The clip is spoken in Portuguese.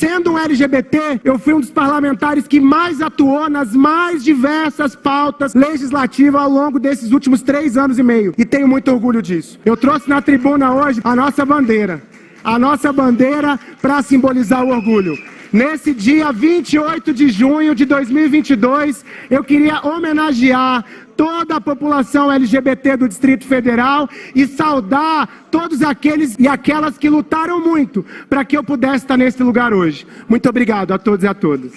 sendo um LGBT, eu fui um dos parlamentares que mais atuou nas mais diversas pautas legislativas ao longo desses últimos três anos e meio. E tenho muito orgulho disso. Eu trouxe na tribuna hoje a nossa bandeira. A nossa bandeira para simbolizar o orgulho. Nesse dia 28 de junho de 2022, eu queria homenagear toda a população LGBT do Distrito Federal e saudar todos aqueles e aquelas que lutaram muito para que eu pudesse estar nesse lugar hoje. Muito obrigado a todos e a todas.